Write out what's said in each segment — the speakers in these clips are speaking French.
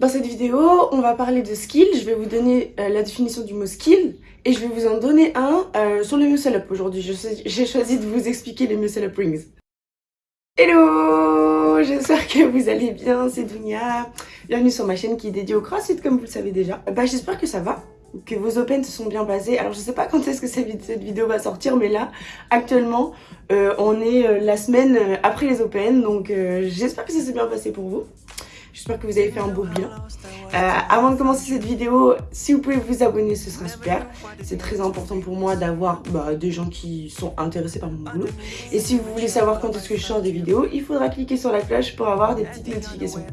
Dans cette vidéo, on va parler de skill. Je vais vous donner euh, la définition du mot skill et je vais vous en donner un euh, sur le muscle up aujourd'hui. J'ai choisi de vous expliquer les muscle up rings. Hello J'espère que vous allez bien, c'est Dunia. Bienvenue sur ma chaîne qui est dédiée au crossfit comme vous le savez déjà. Bah j'espère que ça va que vos open se sont bien passés. Alors je sais pas quand est-ce que cette vidéo va sortir, mais là, actuellement, euh, on est la semaine après les open, donc j'espère que ça s'est bien passé pour vous. J'espère que vous avez fait un beau bien. Euh, avant de commencer cette vidéo, si vous pouvez vous abonner, ce sera super. C'est très important pour moi d'avoir bah, des gens qui sont intéressés par mon boulot. Et si vous voulez savoir quand est-ce que je sors des vidéos, il faudra cliquer sur la cloche pour avoir des petites notifications.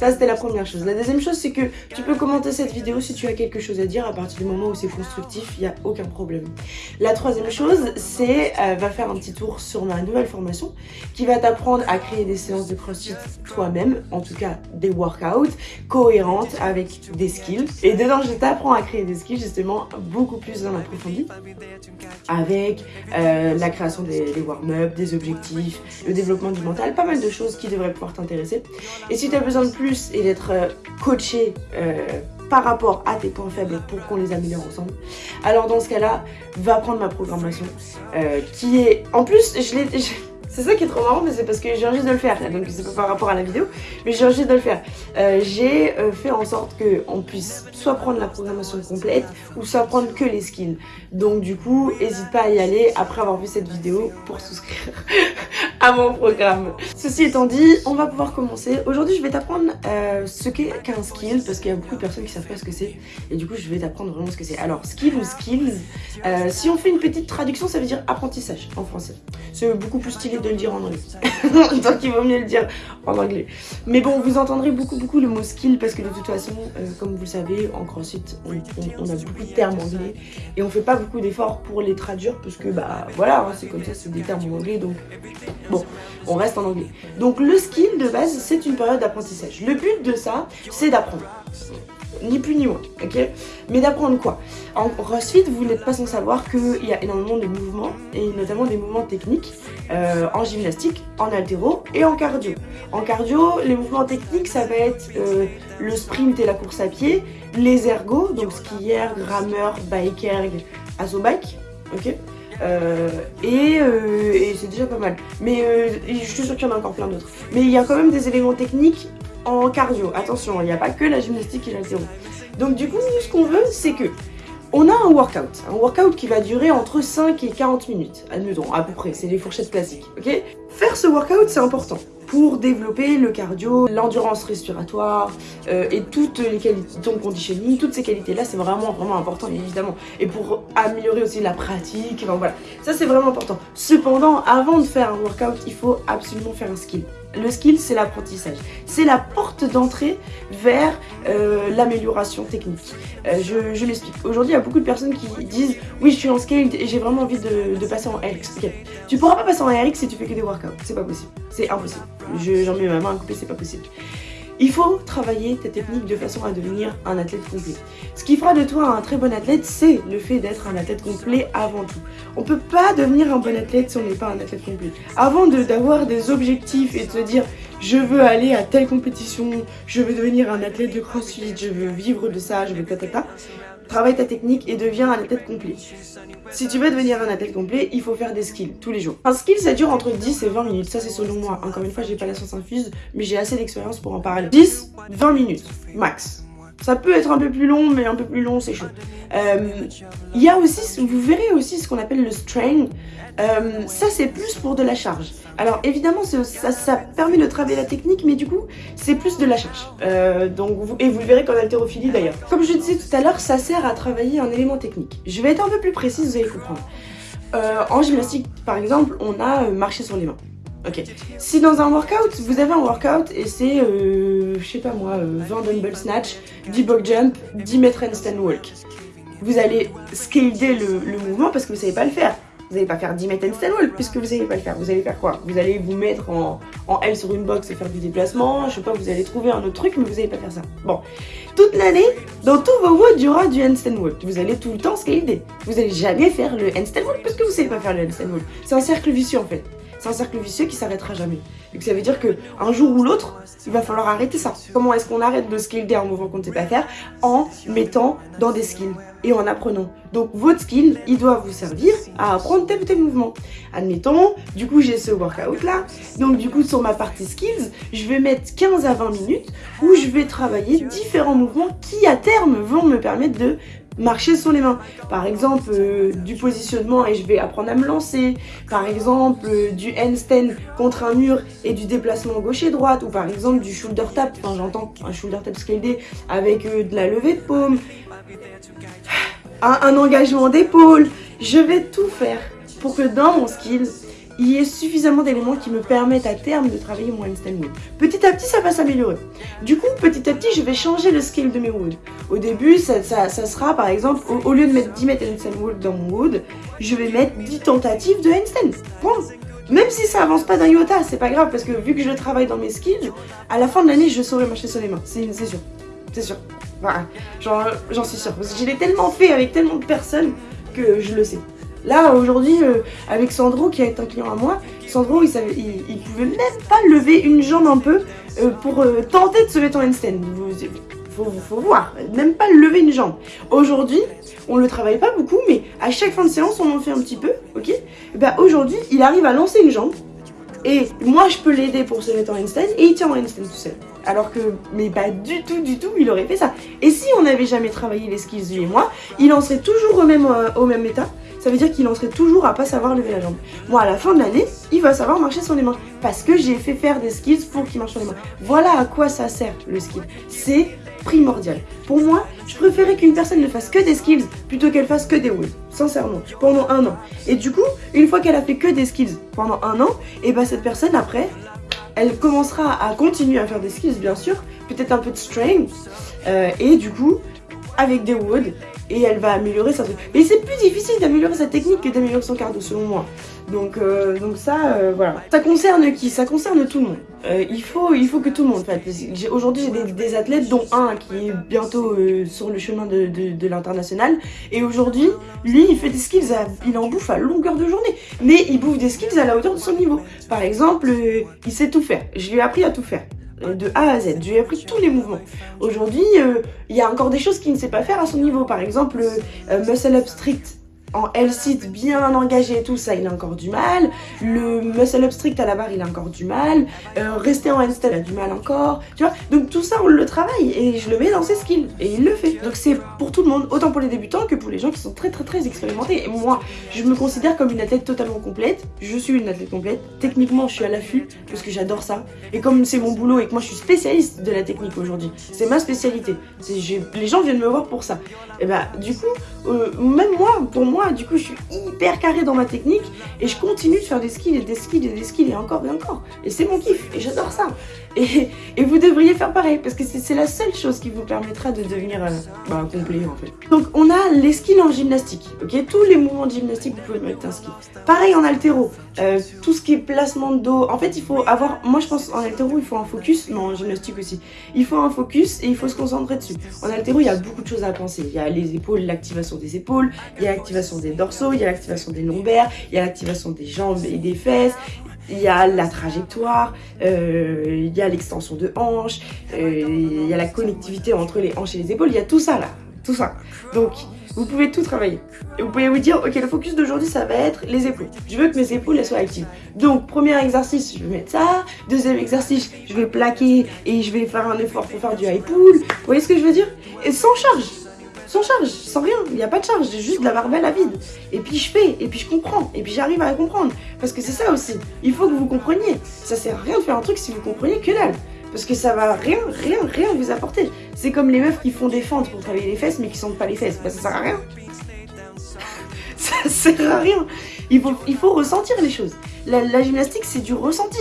Ça, c'était la première chose. La deuxième chose, c'est que tu peux commenter cette vidéo si tu as quelque chose à dire. À partir du moment où c'est constructif, il n'y a aucun problème. La troisième chose, c'est euh, va faire un petit tour sur ma nouvelle formation qui va t'apprendre à créer des séances de crossfit toi-même, en tout cas des workouts cohérentes avec des skills. Et dedans, je t'apprends à créer des skills justement beaucoup plus en approfondi avec euh, la création des, warm-up, des objectifs, le développement du mental, pas mal de choses qui devraient pouvoir t'intéresser. Et si tu as besoin de plus et d'être euh, coaché euh, par rapport à tes points faibles pour qu'on les améliore ensemble. Alors dans ce cas-là, va prendre ma programmation qui est... En plus, je l'ai c'est ça qui est trop marrant, mais c'est parce que j'ai envie de le faire. Donc c'est pas par rapport à la vidéo, mais j'ai envie de le faire. Euh, j'ai euh, fait en sorte qu'on puisse soit prendre la programmation complète, ou soit prendre que les skills. Donc du coup, n'hésite pas à y aller après avoir vu cette vidéo pour souscrire à mon programme. Ceci étant dit, on va pouvoir commencer. Aujourd'hui, je vais t'apprendre euh, ce qu'est qu'un skill, parce qu'il y a beaucoup de personnes qui savent pas ce que c'est. Et du coup, je vais t'apprendre vraiment ce que c'est. Alors, skill ou skills, si on fait une petite traduction, ça veut dire apprentissage en français. C'est beaucoup plus stylé de le dire en anglais. Donc il vaut mieux le dire en anglais. Mais bon, vous entendrez beaucoup beaucoup le mot skill parce que de toute façon, euh, comme vous le savez, en CrossFit, on, a beaucoup de termes anglais et on fait pas beaucoup d'efforts pour les traduire parce que bah voilà, hein, c'est comme ça, c'est des termes en anglais donc bon, on reste en anglais. Donc le skill de base, c'est une période d'apprentissage. Le but de ça, c'est d'apprendre ni plus ni moins, ok? Mais d'apprendre quoi? En CrossFit, vous n'êtes pas sans savoir qu'il y a énormément de mouvements, et notamment des mouvements techniques, euh, en gymnastique, en altéro et en cardio. En cardio, les mouvements techniques, ça va être euh, le sprint et la course à pied, les ergos, donc skieur, rameur, biker, bike, ok euh, et, et c'est déjà pas mal. Mais je suis sûre qu'il y en a encore plein d'autres. Mais il y a quand même des éléments techniques en cardio. Attention, il n'y a pas que la gymnastique et l'altéro. Donc du coup, ce qu'on veut, c'est que on a un workout, un workout qui va durer entre 5 et 40 minutes, admettons, à peu près, c'est les fourchettes classiques, ok? Faire ce workout, c'est important pour développer le cardio, l'endurance respiratoire euh, et toutes les qualités, ton conditioning, toutes ces qualités-là, c'est vraiment, vraiment important, évidemment. Et pour améliorer aussi la pratique, enfin voilà, ça c'est vraiment important. Cependant, avant de faire un workout, il faut absolument faire un skill. Le skill, c'est l'apprentissage. C'est la porte d'entrée vers euh, l'amélioration technique. Euh, je, je l'explique. Aujourd'hui, il y a beaucoup de personnes qui disent « Oui, je suis en scale et j'ai vraiment envie de, passer en RX. Tu Tu pourras pas passer en RX si tu fais que des workouts. C'est pas possible. C'est impossible. J'en mets ma main à couper, c'est pas possible. Il faut travailler ta technique de façon à devenir un athlète complet. Ce qui fera de toi un très bon athlète, c'est le fait d'être un athlète complet avant tout. On peut pas devenir un bon athlète si on n'est pas un athlète complet. Avant d'avoir des objectifs et de se dire je veux aller à telle compétition, je veux devenir un athlète de crossfit, je veux vivre de ça, je veux ta ta ta, travaille ta technique et deviens un athlète complet. Si tu veux devenir un athlète complet, il faut faire des skills tous les jours. Un skill, ça dure entre 10 et 20 minutes. Ça, c'est selon moi. Encore une fois, j'ai pas la science infuse, mais j'ai assez d'expérience pour en parler. 10, 20 minutes, max. Ça peut être un peu plus long, mais un peu plus long, c'est chaud. Euh, il y a aussi, vous verrez aussi ce qu'on appelle le strain. Euh, ça, c'est plus pour de la charge. Alors, évidemment, ça, ça, permet de travailler la technique, mais du coup, c'est plus de la charge. Euh, donc, et vous le verrez qu'en haltérophilie, d'ailleurs. Comme je disais tout à l'heure, ça sert à travailler un élément technique. Je vais être un peu plus précise, vous allez comprendre. en gymnastique, par exemple, on a marché sur les mains. Ok. Si dans un workout, vous avez un workout et c'est, euh, je sais pas moi, 20 euh, dumbbell snatch, 10 box jump, 10 mètres handstand walk. Vous allez scaler le, mouvement parce que vous savez pas le faire. Vous n'allez pas faire 10 mètres handstand walk puisque vous savez pas le faire. Vous allez faire quoi? Vous allez vous mettre en, en, L sur une box et faire du déplacement. Je sais pas, vous allez trouver un autre truc, mais vous n'allez pas faire ça. Bon. Toute l'année, dans tous vos WOD, il y aura du handstand walk. Vous allez tout le temps scaler. Vous allez jamais faire le handstand walk parce que vous savez pas faire le handstand walk. C'est un cercle vicieux en fait. C'est un cercle vicieux qui s'arrêtera jamais. Donc ça veut dire que un jour ou l'autre, il va falloir arrêter ça. Comment est-ce qu'on arrête de skiller un mouvement qu'on ne sait pas faire En mettant dans des skills et en apprenant? Donc votre skill, il doit vous servir à apprendre tel ou tel mouvement. Admettons, du coup j'ai ce workout là, donc du coup sur ma partie skills, je vais mettre 15 à 20 minutes où je vais travailler différents mouvements qui à terme vont me permettre de marcher sur les mains. Par exemple, euh, du positionnement et je vais apprendre à me lancer. Par exemple, euh, du handstand contre un mur et du déplacement gauche et droite. Ou par exemple, du shoulder tap. Enfin, j'entends un shoulder tap scaled avec euh, de la levée de paume. Un, un engagement d'épaule. Je vais tout faire pour que dans mon skill, il y ait suffisamment d'éléments qui me permettent à terme de travailler mon wood. Petit à petit, ça va s'améliorer. Du coup, petit à petit, je vais changer le scale de mes wood. Au début, ça, sera par exemple, au, lieu de mettre 10 mètres handstand wood dans mon wood, je vais mettre 10 tentatives de handstand. Point. Même si ça avance pas d'un iota, c'est pas grave parce que vu que je travaille dans mes skills, à la fin de l'année, je saurai marcher sur les mains. C'est sûr. C'est sûr. J'en suis sûre. Parce je l'ai tellement fait avec tellement de personnes que je le sais. Là, aujourd'hui, euh, avec Sandro, qui est un client à moi, Sandro, il, savait, il, pouvait même pas lever une jambe un peu euh, pour euh, tenter de se mettre en handstand. Faut, faut voir, même pas lever une jambe. Aujourd'hui, on le travaille pas beaucoup, mais à chaque fin de séance, on en fait un petit peu, ok? Bah aujourd'hui, il arrive à lancer une jambe, et moi, je peux l'aider pour se mettre en handstand, et il tient en handstand tout seul. Alors que, mais pas du tout, du tout, il aurait fait ça. Et si on n'avait jamais travaillé les skills, lui et moi, il en serait toujours au même, au même état, ça veut dire qu'il en serait toujours à pas savoir lever la jambe. Moi, à la fin de l'année, il va savoir marcher sur les mains. Parce que j'ai fait faire des skills pour qu'il marche sur les mains. Voilà à quoi ça sert, le skill. C'est primordial. Pour moi, je préférais qu'une personne ne fasse que des skills plutôt qu'elle fasse que des wheels. Sincèrement, pendant un an. Et du coup, une fois qu'elle a fait que des skills pendant un an, et eh bah ben, cette personne après, elle commencera à continuer à faire des skills bien sûr, peut-être un peu de strength, euh, et du coup, avec des woods, et elle va améliorer sa technique. Mais c'est plus difficile d'améliorer sa technique que d'améliorer son cardio selon moi. Donc, euh, donc ça, euh, voilà. Ça concerne qui? Ça concerne tout le monde. Euh, il, faut, il faut que tout le monde fasse. Aujourd'hui, j'ai des, athlètes, dont un qui est bientôt sur le chemin de, l'international. Et aujourd'hui, lui, il fait des skills, il en bouffe à longueur de journée. Mais il bouffe des skills à la hauteur de son niveau. Par exemple, il sait tout faire. Je lui ai appris à tout faire. Euh, de A à Z. Je lui ai appris tous les mouvements. Aujourd'hui, euh, il y a encore des choses qu'il ne sait pas faire à son niveau. Par exemple, euh, muscle up strict en L-sit bien engagé et tout ça, il a encore du mal. Le muscle up strict à la barre, il a encore du mal. Euh, rester en handstand, a du mal encore. Tu vois Donc tout ça, on le travaille et je le mets dans ses skills. Et il le fait. Donc c'est pour tout le monde, autant pour les débutants que pour les gens qui sont très très très expérimentés. Et moi, je me considère comme une athlète totalement complète. Je suis une athlète complète. Techniquement, je suis à l'affût parce que j'adore ça. Et comme c'est mon boulot et que moi je suis spécialiste de la technique aujourd'hui, c'est ma spécialité. Les gens viennent me voir pour ça. Et bah du coup, euh, même moi, pour moi, du coup, je suis hyper carré dans ma technique et je continue de faire des skills et des skills et des skills et encore et encore. Et c'est mon kiff et j'adore ça. Et, vous devriez faire pareil parce que c'est la seule chose qui vous permettra de devenir euh, bah, complet en fait. Donc on a les skills en gymnastique, ok? Tous les mouvements de gymnastique, vous pouvez mettre un skill. Pareil en altéro, euh, tout ce qui est placement de dos. En fait, il faut avoir, moi je pense en altéro, il faut un focus, mais en gymnastique aussi. Il faut un focus et il faut se concentrer dessus. En altéro, il y a beaucoup de choses à penser. Il y a les épaules, l'activation des épaules, il y a l'activation des dorsaux, il y a l'activation des lombaires, il y a l'activation des jambes et des fesses, il y a la trajectoire, euh, il y a l'extension de hanches, euh, il y a la connectivité entre les hanches et les épaules, il y a tout ça là, tout ça. Donc, vous pouvez tout travailler. Et vous pouvez vous dire, ok, le focus d'aujourd'hui, ça va être les épaules. Je veux que mes épaules, soient actives. Donc, premier exercice, je vais mettre ça. Deuxième exercice, je vais plaquer et je vais faire un effort pour faire du high pull. Vous voyez ce que je veux dire? Et sans charge sans charge, sans rien, il n'y a pas de charge, j'ai juste de la barbelle à vide. Et puis je fais, et puis je comprends, et puis j'arrive à comprendre. Parce que c'est ça aussi, il faut que vous compreniez. Ça sert à rien de faire un truc si vous comprenez que dalle. Parce que ça va rien, rien, rien vous apporter. C'est comme les meufs qui font des fentes pour travailler les fesses mais qui sentent pas les fesses. Bah ça sert à rien. ça sert à rien. Il faut, il faut ressentir les choses. La, gymnastique, c'est du ressenti.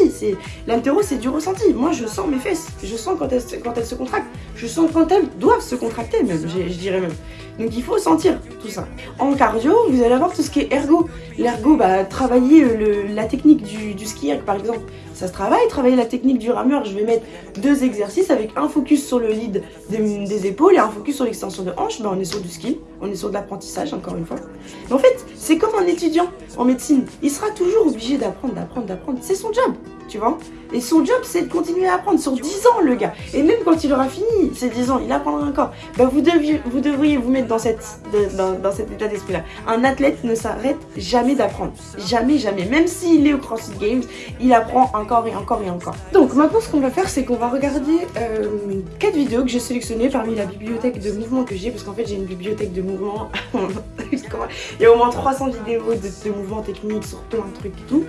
L'altéro, c'est du ressenti. Moi, je sens mes fesses. Je sens quand elles, quand elles se contractent. je sens quand elles doivent se contracter même, je dirais même. Donc il faut sentir tout ça. En cardio, vous allez avoir tout ce qui est ergo. L'ergo, bah, travailler la technique du, ski par exemple, ça se travaille. Travailler la technique du rameur, je vais mettre deux exercices avec un focus sur le lead des, épaules et un focus sur l'extension de hanche. Bah, on est sur du ski, on est sur de l'apprentissage encore une fois. En fait, c'est comme un étudiant en médecine. Il sera toujours obligé d'apprendre, d'apprendre, d'apprendre. C'est son job tu vois. Et son job, c'est de continuer à apprendre sur 10 ans, le gars. Et même quand il aura fini ses 10 ans, il apprendra encore. Bah, vous, deviez, vous devriez vous mettre dans, cette, dans, cet état d'esprit-là. Un athlète ne s'arrête jamais d'apprendre. Jamais, jamais. Même s'il est au CrossFit Games, il apprend encore et encore et encore. Donc, maintenant, ce qu'on va faire, c'est qu'on va regarder euh, 4 vidéos que j'ai sélectionnées parmi la bibliothèque de mouvements que j'ai. Parce qu'en fait, j'ai une bibliothèque de mouvements. il y a au moins 300 vidéos de, de mouvements techniques sur plein de trucs et tout.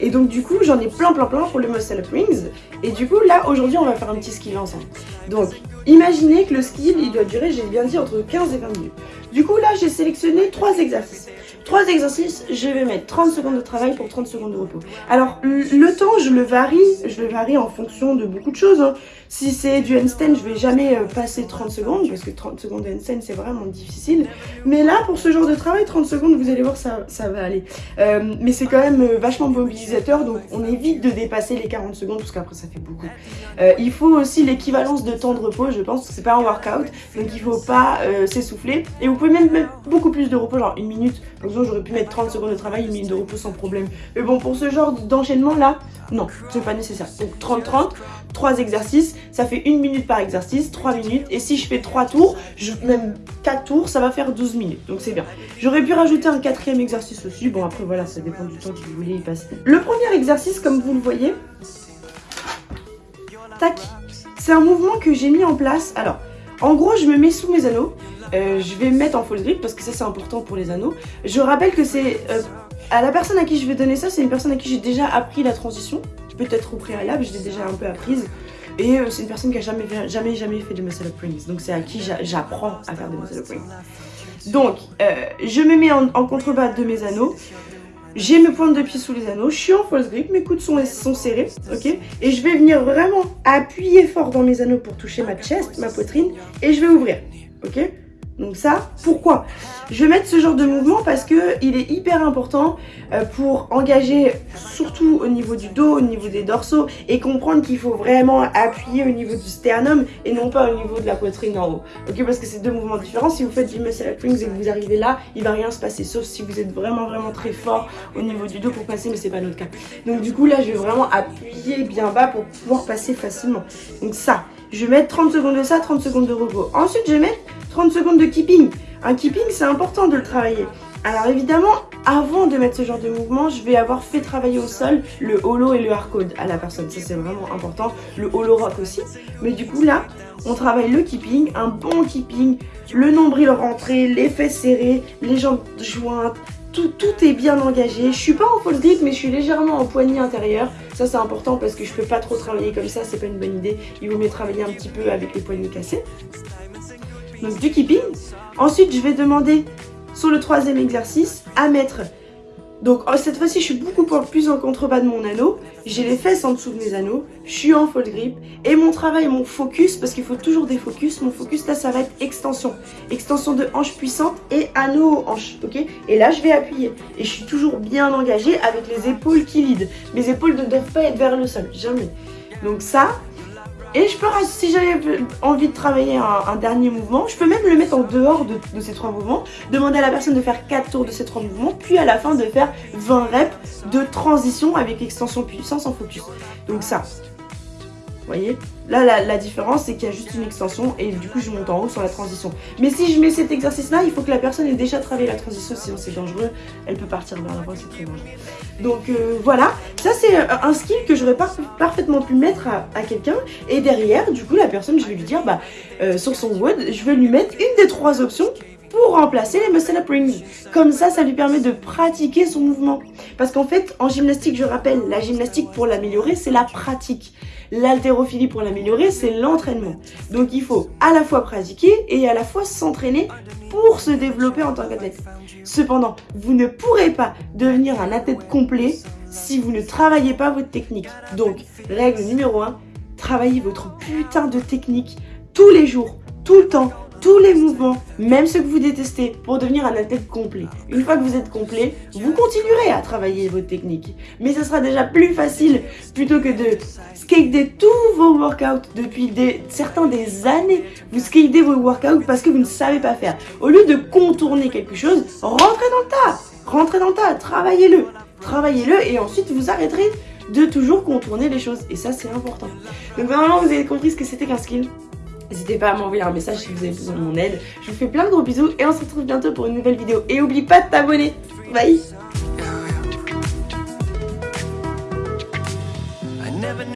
Et donc du coup, j'en ai plein plein plein pour le Muscle Up Rings. Et du coup, là, aujourd'hui, on va faire un petit skill ensemble. Donc, imaginez que le skill, il doit durer, j'ai bien dit, entre 15 et 20 minutes. Du coup, là, j'ai sélectionné trois exercices. Trois exercices, je vais mettre 30 secondes de travail pour 30 secondes de repos. Alors, le temps, je le varie, je le varie en fonction de beaucoup de choses. Hein. Si c'est du handstand, je vais jamais euh, passer 30 secondes, parce que 30 secondes de handstand, c'est vraiment difficile. Mais là, pour ce genre de travail, 30 secondes, vous allez voir, ça, va aller. Euh, mais c'est quand même euh, vachement mobilisateur, donc on évite de dépasser les 40 secondes, parce qu'après, ça fait beaucoup. il faut aussi l'équivalence de temps de repos, je pense, que c'est pas un workout, donc il faut pas s'essouffler. Pouvez même mettre beaucoup plus de repos, genre une minute. Par exemple, j'aurais pu mettre 30 secondes de travail, une minute de repos sans problème. Mais bon, pour ce genre d'enchaînement là, non, c'est pas nécessaire. Donc 30-30, 3 exercices, ça fait 1 minute par exercice, 3 minutes. Et si je fais 3 tours, même 4 tours, ça va faire 12 minutes. Donc c'est bien. J'aurais pu rajouter un quatrième exercice aussi. Bon après voilà, ça dépend du temps que vous voulez y passer. Le premier exercice, comme vous le voyez, tac, c'est un mouvement que j'ai mis en place. Alors, en gros, je me mets sous mes anneaux. Euh, je vais me mettre en full grip parce que ça c'est important pour les anneaux. Je rappelle que c'est... Euh, à la personne à qui je vais donner ça, c'est une personne à qui j'ai déjà appris la transition peut-être au préalable, je l'ai déjà un peu apprise. Et euh, c'est une personne qui a jamais, jamais, jamais fait de muscle up rings. Donc c'est à qui j'apprends à faire des muscle up rings. Donc, je me mets en, contrebas de mes anneaux. J'ai mes pointes de pied sous les anneaux, je suis en false grip, mes coudes sont, sont serrés, ok? Et je vais venir vraiment appuyer fort dans mes anneaux pour toucher ma chest, ma poitrine, et je vais ouvrir, ok? Donc ça, pourquoi? Je vais mettre ce genre de mouvement parce que il est hyper important euh, pour engager surtout au niveau du dos, au niveau des dorsaux et comprendre qu'il faut vraiment appuyer au niveau du sternum et non pas au niveau de la poitrine en haut. Ok Parce que c'est deux mouvements différents. Si vous faites du muscle up et que vous arrivez là, il va rien se passer sauf si vous êtes vraiment vraiment très fort au niveau du dos pour passer mais c'est pas notre cas. Donc du coup là, je vais vraiment appuyer bien bas pour pouvoir passer facilement. Donc ça, je vais mettre 30 secondes de ça, 30 secondes de repos. Ensuite, je vais mettre 30 secondes de keeping. Un keeping, c'est important de le travailler. Alors évidemment, avant de mettre ce genre de mouvement, je vais avoir fait travailler au sol le holo et le hardcode à la personne. Ça, c'est vraiment important. Le holo rock aussi. Mais du coup, là, on travaille le keeping, un bon keeping, le nombril rentré, les fesses serrées, les jambes jointes, tout, tout, est bien engagé. Je suis pas en full grip, mais je suis légèrement en poignée intérieure. Ça, c'est important parce que je peux pas trop travailler comme ça, c'est pas une bonne idée. Il vaut mieux travailler un petit peu avec les poignets cassés donc du keeping. Ensuite, je vais demander sur le troisième exercice à mettre... Donc oh, cette fois-ci, je suis beaucoup plus en contrebas de mon anneau. J'ai les fesses en dessous de mes anneaux. Je suis en full grip. Et mon travail, mon focus, parce qu'il faut toujours des focus, mon focus là, ça va être extension. Extension de hanche puissante et anneau hanche, ok? Et là, je vais appuyer. Et je suis toujours bien engagée avec les épaules qui lead. Mes épaules ne doivent pas être vers le sol, jamais. Donc ça, et je peux, si j'avais envie de travailler un, dernier mouvement, je peux même le mettre en dehors de, ces trois mouvements, demander à la personne de faire 4 tours de ces trois mouvements, puis à la fin de faire 20 reps de transition avec extension puissance en focus. Donc ça, voyez Là, la, différence, c'est qu'il y a juste une extension et du coup, je monte en haut sur la transition. Mais si je mets cet exercice-là, il faut que la personne ait déjà travaillé la transition, sinon c'est dangereux. Elle peut partir vers l'avant, c'est très dangereux. Donc euh, voilà, ça c'est euh, un skill que j'aurais parfaitement pu mettre à, quelqu'un. Et derrière, du coup, la personne, je vais lui dire, bah, euh, sur son WOD, je vais lui mettre une des trois options pour remplacer les muscle up rings. Comme ça, ça lui permet de pratiquer son mouvement. Parce qu'en fait, en gymnastique, je rappelle, la gymnastique pour l'améliorer, c'est la pratique. L'haltérophilie pour l'améliorer, c'est l'entraînement. Donc il faut à la fois pratiquer et à la fois s'entraîner pour se développer en tant qu'athlète. Cependant, vous ne pourrez pas devenir un athlète complet si vous ne travaillez pas votre technique. Donc, règle numéro 1, travaillez votre putain de technique tous les jours, tout le temps, tous les mouvements, même ceux que vous détestez, pour devenir un athlète complet. Une fois que vous êtes complet, vous continuerez à travailler votre technique. Mais ça sera déjà plus facile plutôt que de skater tous vos workouts depuis des, certains des années. Vous skatez vos workouts parce que vous ne savez pas faire. Au lieu de contourner quelque chose, rentrez dans le tas. Rentrez dans le tas, travaillez-le. Travaillez-le et ensuite vous arrêterez de toujours contourner les choses. Et ça, c'est important. Donc normalement, vous avez compris ce que c'était qu'un skill? N'hésitez pas à m'envoyer un message si vous avez besoin de mon aide. Je vous fais plein de gros bisous et on se retrouve bientôt pour une nouvelle vidéo. Et oublie pas de t'abonner. Bye